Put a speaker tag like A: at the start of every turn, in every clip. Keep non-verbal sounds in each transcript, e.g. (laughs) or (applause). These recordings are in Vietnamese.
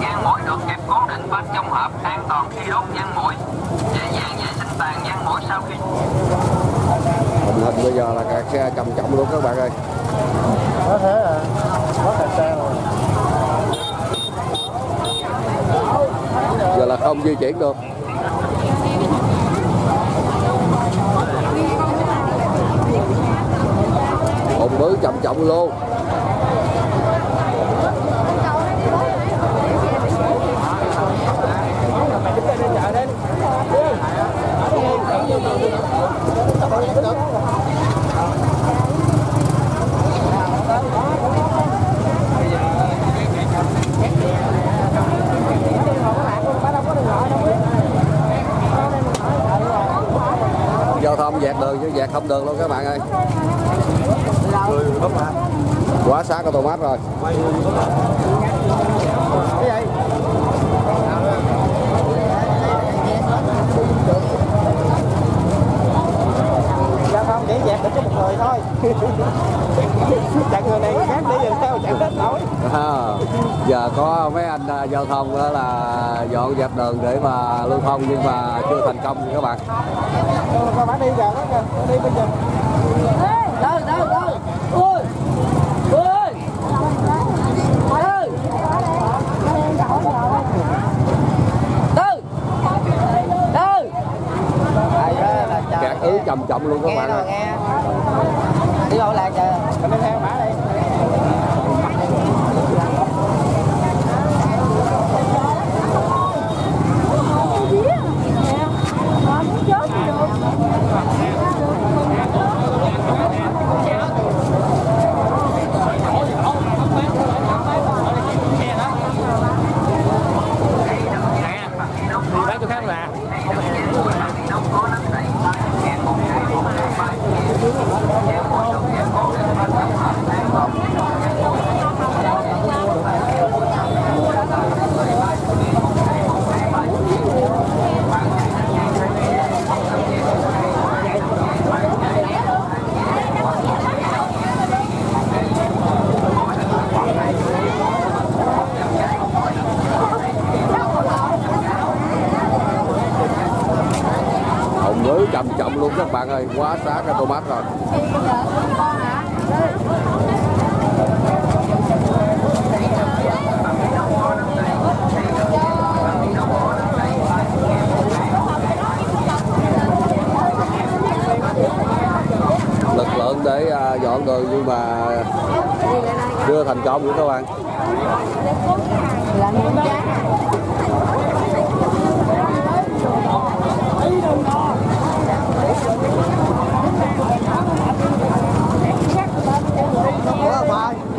A: Nhang mũi được kẹp cố định bên trong hộp an toàn khi đốt nhang mũi. Dễ dàng vệ sinh tàn nhang mũi sau khi
B: Tình hình bây giờ là kẹt xe trầm trọng luôn các bạn ơi.
C: có thế à có kẹt xe rồi
B: Giờ là không di chuyển được. Ủng ứ trầm trọng luôn. Dẹt đường chứ dẹt không đường luôn các bạn ơi. Quá sát cái tô mát rồi.
C: Giao thông chỉ dẹp được có một người thôi. (laughs) Chặn người này người khác đi rồi sao chặn hết nổi
B: à, giờ có mấy anh à, giao thông đó là dọn dẹp đường để mà lưu thông nhưng mà chưa thành công các bạn.
C: Con phải đi giờ đó kìa đi bây giờ
D: đâu đâu đâu ui ui
B: kẹt ứ trầm trọng luôn các bạn
C: rồi
B: ơi.
C: Đi đâu lại kìa. Mình theo mã đi
B: bạn ơi, quá sát cái tô mát rồi. Lực lượng để à, dọn đường nhưng mà chưa thành công nữa các bạn.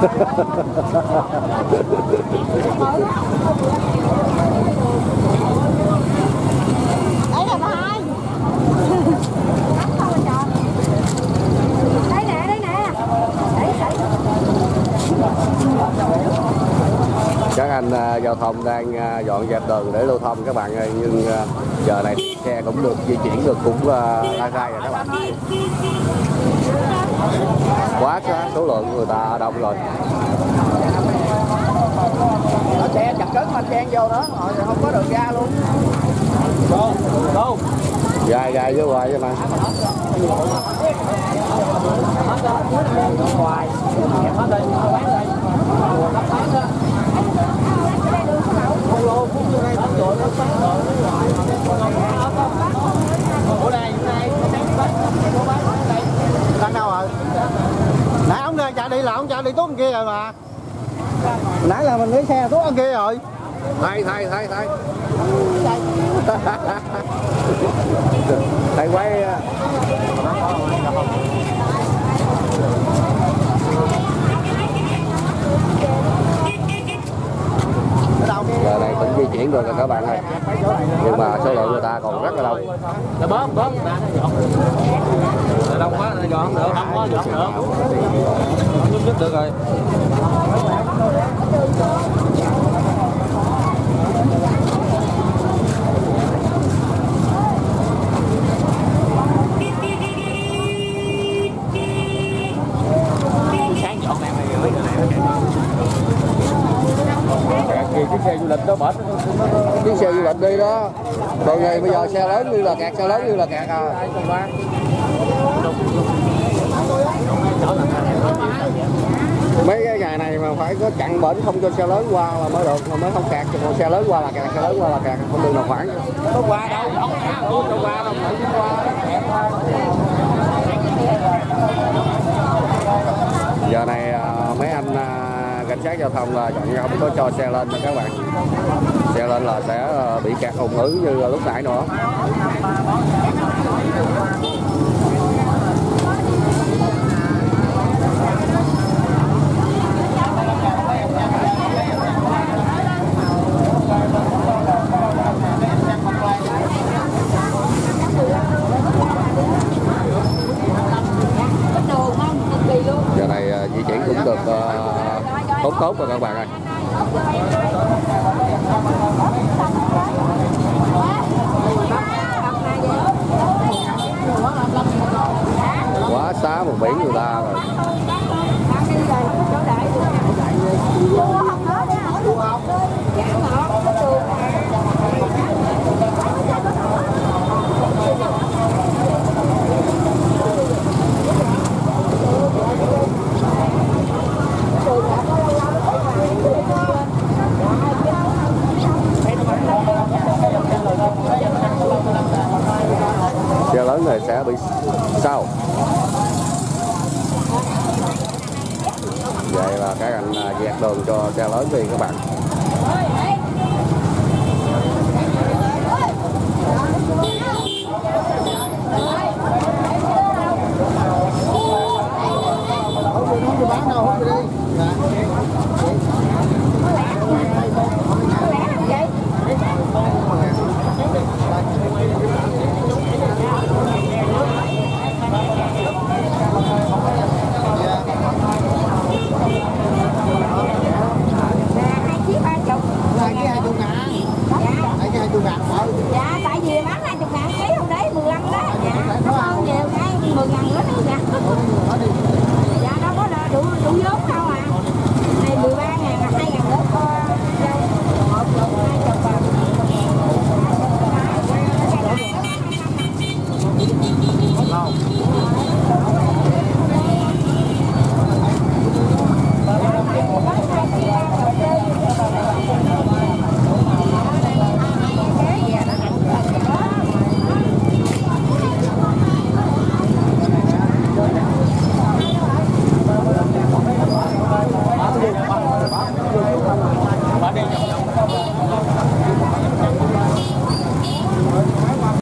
B: (laughs) Hahaha. Giao thông đang à, dọn dẹp đường để lưu thông các bạn ơi nhưng à, giờ này xe cũng được di chuyển được cũng à, lai rai rồi các bạn quá số, số lượng người ta đông rồi
C: nó xe chặt cứng mà chen vô đó rồi không có đường ra luôn đâu đâu
B: dài dài với hoài vậy mà
C: ngoài hết đây bán đây Ủa đây, đây, đang đâu rồi? Nãy ông đây chạy đi tuốt kia rồi mà. Nãy là mình lấy xe tuốt ở kia rồi.
B: thay thay thay thay. (laughs) Thầy quay à, giờ này cũng di chuyển rồi các bạn ơi. Nhưng mà số lượng người ta còn rất là đông.
D: Là bớt bớt ra nó dọn. Là đông quá nó dọn không được. Đông quá dọn được. Không nhích được rồi.
B: Cái xe du lịch đó bển chiếc xe du lịch đi đó còn này bây giờ xe lớn như là kẹt xe lớn như là kẹt à mấy cái ngày này mà phải có chặn bển không cho xe lớn qua là mới được mà mới không kẹt. Còn xe lớn qua là kẹt xe lớn qua là kẹt không được nào khoảng.
D: Có qua đâu, không qua đâu, phải qua
B: giờ này à, mấy anh à, cảnh sát giao thông là chọn không có cho xe lên nha các bạn. Xe lên là sẽ à, bị kẹt ủng ứ như lúc nãy nữa
E: Cái đường không, cực kỳ luôn.
B: giờ này à, di chuyển cũng được à, tốt tốt rồi các bạn ơi. Quá xá một biển người ta rồi xe lớn này sẽ bị sau vậy là các anh à, dẹp đường cho xe lớn đi các bạn.